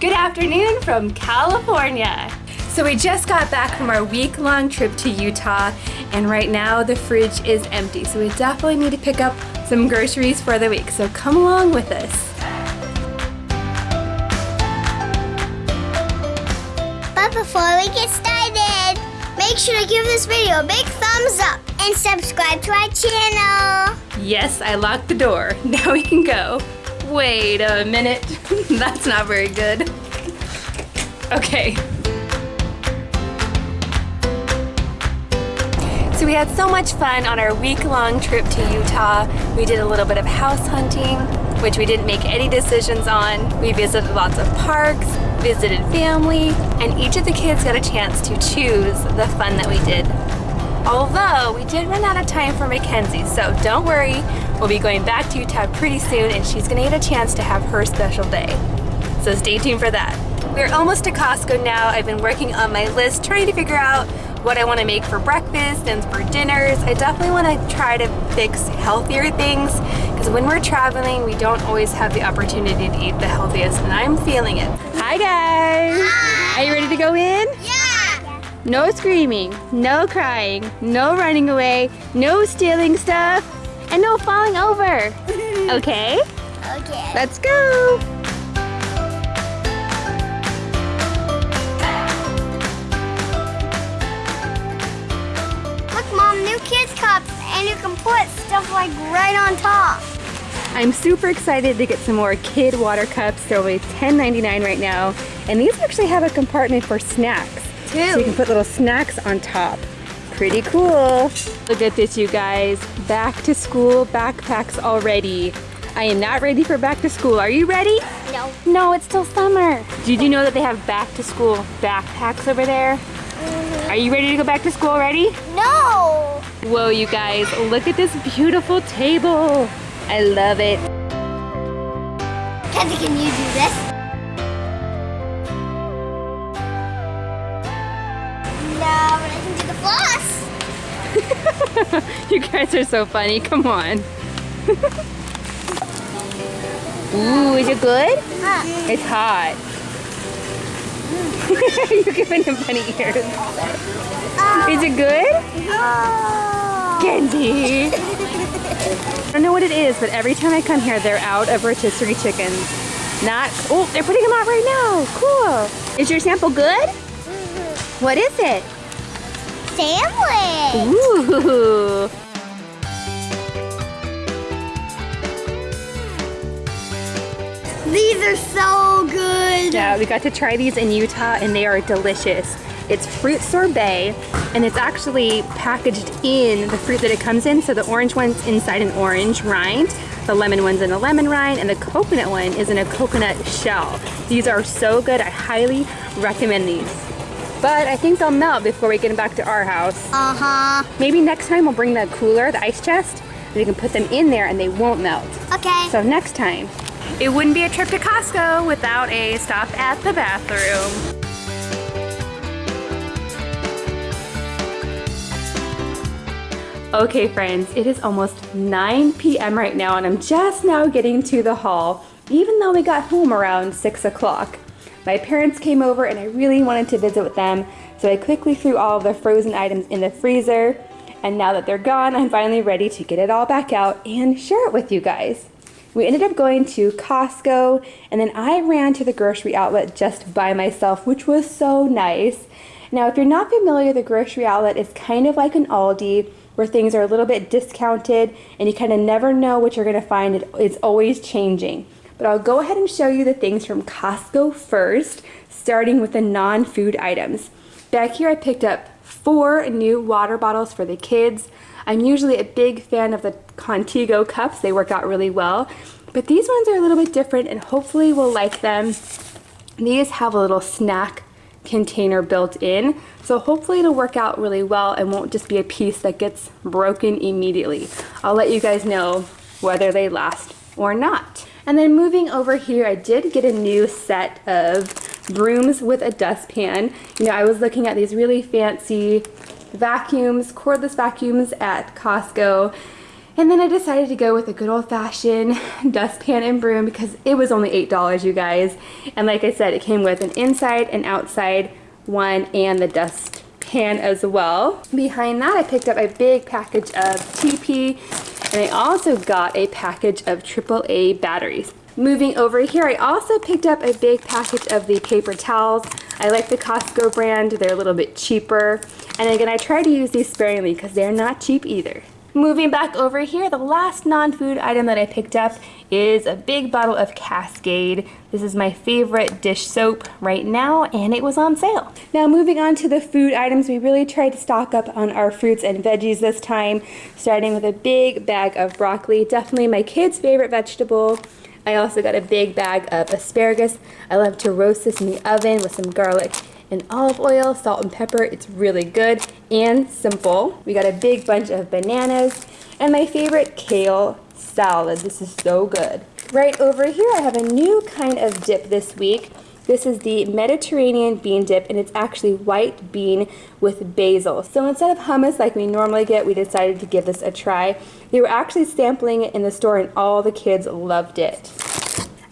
Good afternoon from California. So we just got back from our week-long trip to Utah and right now the fridge is empty. So we definitely need to pick up some groceries for the week. So come along with us. But before we get started, make sure to give this video a big thumbs up and subscribe to our channel. Yes, I locked the door. Now we can go. Wait a minute. That's not very good. Okay. So we had so much fun on our week-long trip to Utah. We did a little bit of house hunting, which we didn't make any decisions on. We visited lots of parks, visited family, and each of the kids got a chance to choose the fun that we did. Although we did run out of time for Mackenzie, so don't worry, We'll be going back to Utah pretty soon and she's gonna get a chance to have her special day. So stay tuned for that. We're almost to Costco now. I've been working on my list trying to figure out what I want to make for breakfast and for dinners. I definitely want to try to fix healthier things because when we're traveling we don't always have the opportunity to eat the healthiest and I'm feeling it. Hi guys! Hi. Are you ready to go in? Yeah! No screaming, no crying, no running away, no stealing stuff, and no falling over. Okay? Okay. Let's go. Can put stuff like right on top. I'm super excited to get some more kid water cups. They're only $10.99 right now. And these actually have a compartment for snacks. Too. So you can put little snacks on top. Pretty cool. Look at this, you guys. Back to school backpacks already. I am not ready for back to school. Are you ready? No. No, it's still summer. Did you know that they have back to school backpacks over there? Are you ready to go back to school already? No. Whoa, you guys, look at this beautiful table. I love it. Kathy, can you do this? No, but I can do the floss. you guys are so funny. Come on. Ooh, is it good? Hot. It's hot. You're giving him funny ears. Uh, is it good? Oh. Kenzie. I don't know what it is, but every time I come here, they're out of rotisserie chickens. Not, oh, they're putting them out right now. Cool. Is your sample good? Mm -hmm. What is it? sandwich. Ooh. These are so good. Yeah, we got to try these in Utah and they are delicious. It's fruit sorbet and it's actually packaged in the fruit that it comes in. So the orange one's inside an orange rind, the lemon one's in a lemon rind, and the coconut one is in a coconut shell. These are so good. I highly recommend these. But I think they'll melt before we get them back to our house. Uh-huh. Maybe next time we'll bring the cooler, the ice chest, and we can put them in there and they won't melt. Okay. So next time. It wouldn't be a trip to Costco without a stop at the bathroom. Okay friends, it is almost 9 p.m. right now and I'm just now getting to the haul, even though we got home around 6 o'clock. My parents came over and I really wanted to visit with them, so I quickly threw all of the frozen items in the freezer. And now that they're gone, I'm finally ready to get it all back out and share it with you guys. We ended up going to Costco and then I ran to the grocery outlet just by myself, which was so nice. Now, if you're not familiar, the grocery outlet is kind of like an Aldi where things are a little bit discounted and you kind of never know what you're going to find. It's always changing. But I'll go ahead and show you the things from Costco first, starting with the non-food items. Back here I picked up four new water bottles for the kids. I'm usually a big fan of the Contigo cups. They work out really well. But these ones are a little bit different and hopefully we'll like them. These have a little snack container built in. So hopefully it'll work out really well and won't just be a piece that gets broken immediately. I'll let you guys know whether they last or not. And then moving over here, I did get a new set of brooms with a dustpan. You know, I was looking at these really fancy vacuums, cordless vacuums at Costco, And then I decided to go with a good old fashioned dustpan and broom because it was only $8 you guys. And like I said, it came with an inside and outside one and the dustpan as well. Behind that I picked up a big package of TP and I also got a package of AAA batteries. Moving over here, I also picked up a big package of the paper towels. I like the Costco brand, they're a little bit cheaper. And again, I try to use these sparingly because they're not cheap either. Moving back over here, the last non-food item that I picked up is a big bottle of Cascade. This is my favorite dish soap right now and it was on sale. Now moving on to the food items, we really tried to stock up on our fruits and veggies this time, starting with a big bag of broccoli, definitely my kids' favorite vegetable. I also got a big bag of asparagus. I love to roast this in the oven with some garlic and olive oil, salt and pepper. It's really good and simple. We got a big bunch of bananas and my favorite kale salad. This is so good. Right over here I have a new kind of dip this week. This is the Mediterranean bean dip and it's actually white bean with basil. So instead of hummus like we normally get, we decided to give this a try. They were actually sampling it in the store and all the kids loved it.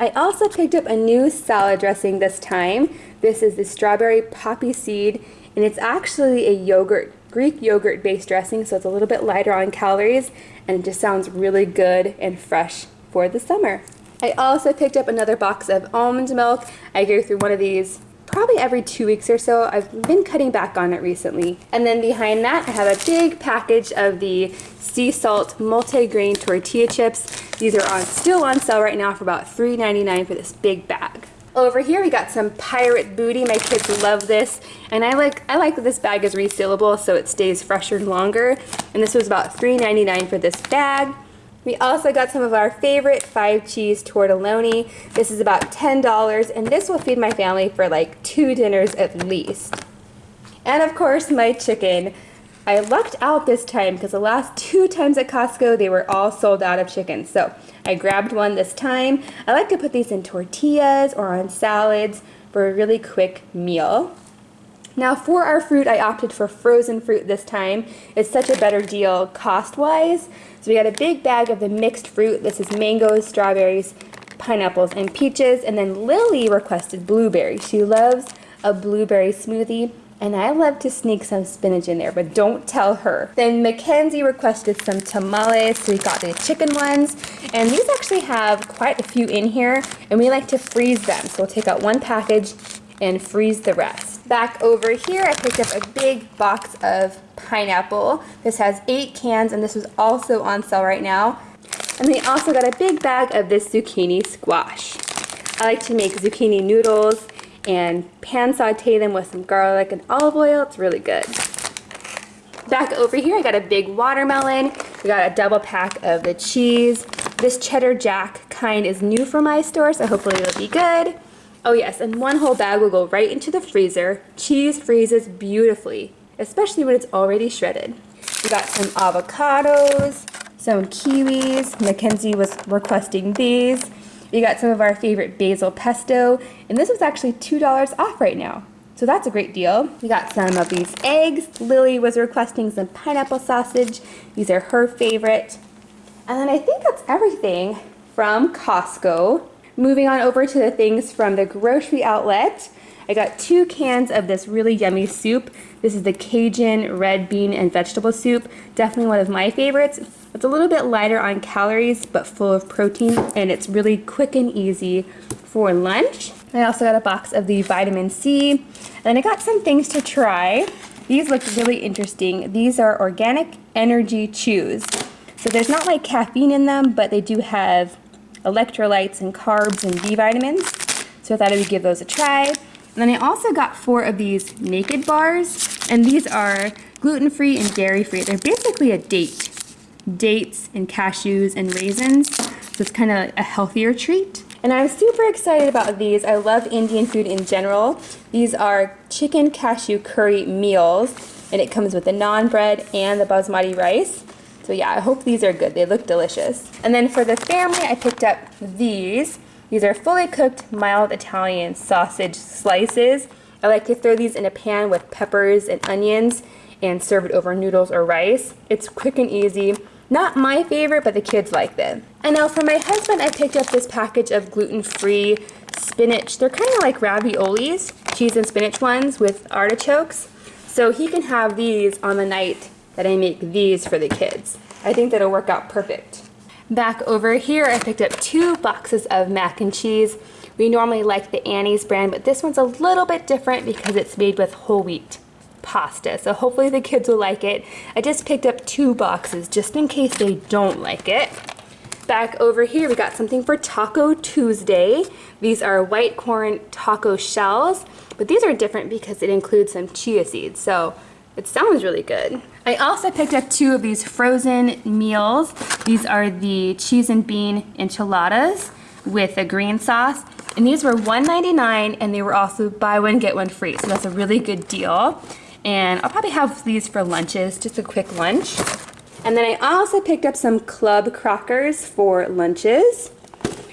I also picked up a new salad dressing this time. This is the strawberry poppy seed and it's actually a yogurt, Greek yogurt based dressing so it's a little bit lighter on calories and it just sounds really good and fresh for the summer. I also picked up another box of almond milk. I go through one of these probably every two weeks or so. I've been cutting back on it recently. And then behind that, I have a big package of the sea salt multi-grain tortilla chips. These are on still on sale right now for about $3.99 for this big bag. Over here we got some pirate booty. My kids love this. And I like I like that this bag is resealable so it stays fresher and longer. And this was about $3.99 for this bag. We also got some of our favorite five cheese tortelloni. This is about $10 and this will feed my family for like two dinners at least. And of course my chicken. I lucked out this time because the last two times at Costco they were all sold out of chicken. So I grabbed one this time. I like to put these in tortillas or on salads for a really quick meal. Now for our fruit, I opted for frozen fruit this time. It's such a better deal cost-wise. So we got a big bag of the mixed fruit. This is mangoes, strawberries, pineapples, and peaches. And then Lily requested blueberry. She loves a blueberry smoothie. And I love to sneak some spinach in there, but don't tell her. Then Mackenzie requested some tamales, so we got the chicken ones. And these actually have quite a few in here, and we like to freeze them. So we'll take out one package and freeze the rest. Back over here, I picked up a big box of pineapple. This has eight cans and this was also on sale right now. And we also got a big bag of this zucchini squash. I like to make zucchini noodles and pan saute them with some garlic and olive oil. It's really good. Back over here, I got a big watermelon. We got a double pack of the cheese. This cheddar jack kind is new for my store, so hopefully it'll be good. Oh yes, and one whole bag will go right into the freezer. Cheese freezes beautifully especially when it's already shredded. We got some avocados, some kiwis. Mackenzie was requesting these. We got some of our favorite basil pesto, and this was actually $2 off right now. So that's a great deal. We got some of these eggs. Lily was requesting some pineapple sausage. These are her favorite. And then I think that's everything from Costco. Moving on over to the things from the grocery outlet. I got two cans of this really yummy soup. This is the Cajun red bean and vegetable soup. Definitely one of my favorites. It's a little bit lighter on calories, but full of protein, and it's really quick and easy for lunch. I also got a box of the vitamin C, and then I got some things to try. These look really interesting. These are organic energy chews. So there's not like caffeine in them, but they do have electrolytes and carbs and B vitamins. So I thought I would give those a try. And then I also got four of these naked bars, and these are gluten-free and dairy-free. They're basically a date. Dates and cashews and raisins, so it's kind of a healthier treat. And I'm super excited about these. I love Indian food in general. These are chicken cashew curry meals, and it comes with the naan bread and the basmati rice. So yeah, I hope these are good. They look delicious. And then for the family, I picked up these. These are fully cooked mild Italian sausage slices. I like to throw these in a pan with peppers and onions and serve it over noodles or rice. It's quick and easy. Not my favorite, but the kids like them. And now for my husband, I picked up this package of gluten-free spinach. They're kind of like raviolis, cheese and spinach ones with artichokes. So he can have these on the night that I make these for the kids. I think that'll work out perfect. Back over here, I picked up two boxes of mac and cheese. We normally like the Annie's brand, but this one's a little bit different because it's made with whole wheat pasta. So hopefully the kids will like it. I just picked up two boxes just in case they don't like it. Back over here, we got something for Taco Tuesday. These are white corn taco shells, but these are different because it includes some chia seeds. So it sounds really good. I also picked up two of these frozen meals. These are the cheese and bean enchiladas with a green sauce. And these were $1.99 and they were also buy one, get one free. So that's a really good deal. And I'll probably have these for lunches, just a quick lunch. And then I also picked up some club crackers for lunches.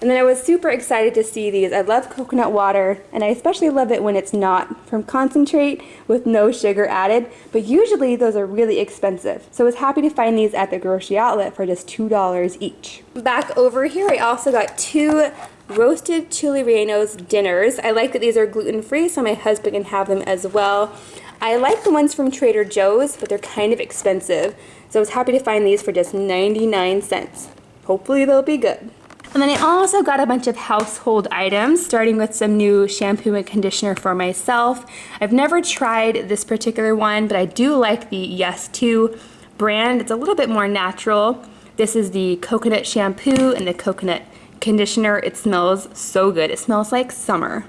And then I was super excited to see these. I love coconut water, and I especially love it when it's not from concentrate with no sugar added, but usually those are really expensive. So I was happy to find these at the grocery outlet for just $2 each. Back over here, I also got two roasted chili rellenos dinners. I like that these are gluten-free, so my husband can have them as well. I like the ones from Trader Joe's, but they're kind of expensive. So I was happy to find these for just 99 cents. Hopefully they'll be good. And then I also got a bunch of household items, starting with some new shampoo and conditioner for myself. I've never tried this particular one, but I do like the Yes To brand. It's a little bit more natural. This is the coconut shampoo and the coconut conditioner. It smells so good. It smells like summer.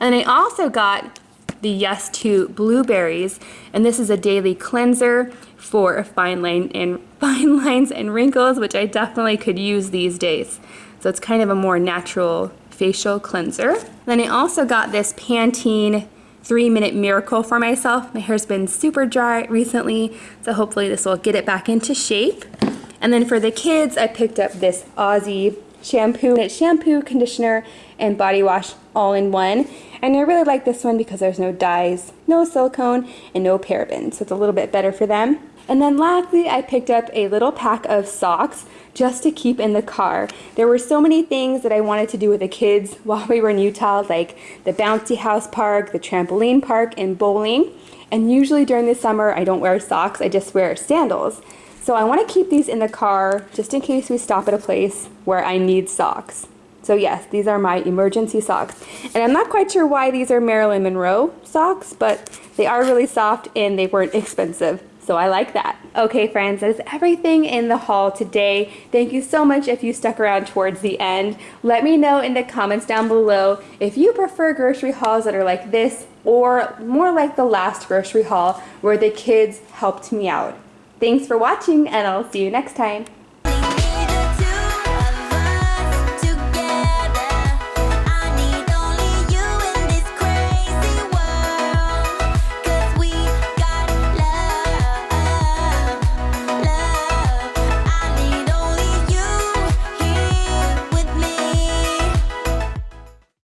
And I also got the Yes To blueberries, and this is a daily cleanser for fine line and fine lines and wrinkles, which I definitely could use these days. So it's kind of a more natural facial cleanser. Then I also got this Pantene three minute miracle for myself. My hair's been super dry recently, so hopefully this will get it back into shape. And then for the kids, I picked up this Aussie shampoo. It's shampoo, conditioner, and body wash all in one. And I really like this one because there's no dyes, no silicone, and no parabens. So it's a little bit better for them. And then lastly, I picked up a little pack of socks just to keep in the car. There were so many things that I wanted to do with the kids while we were in Utah, like the bouncy house park, the trampoline park, and bowling. And usually during the summer, I don't wear socks, I just wear sandals. So I want to keep these in the car just in case we stop at a place where I need socks. So yes, these are my emergency socks. And I'm not quite sure why these are Marilyn Monroe socks, but they are really soft and they weren't expensive. So I like that. Okay friends, that is everything in the haul today. Thank you so much if you stuck around towards the end. Let me know in the comments down below if you prefer grocery hauls that are like this or more like the last grocery haul where the kids helped me out. Thanks for watching and I'll see you next time.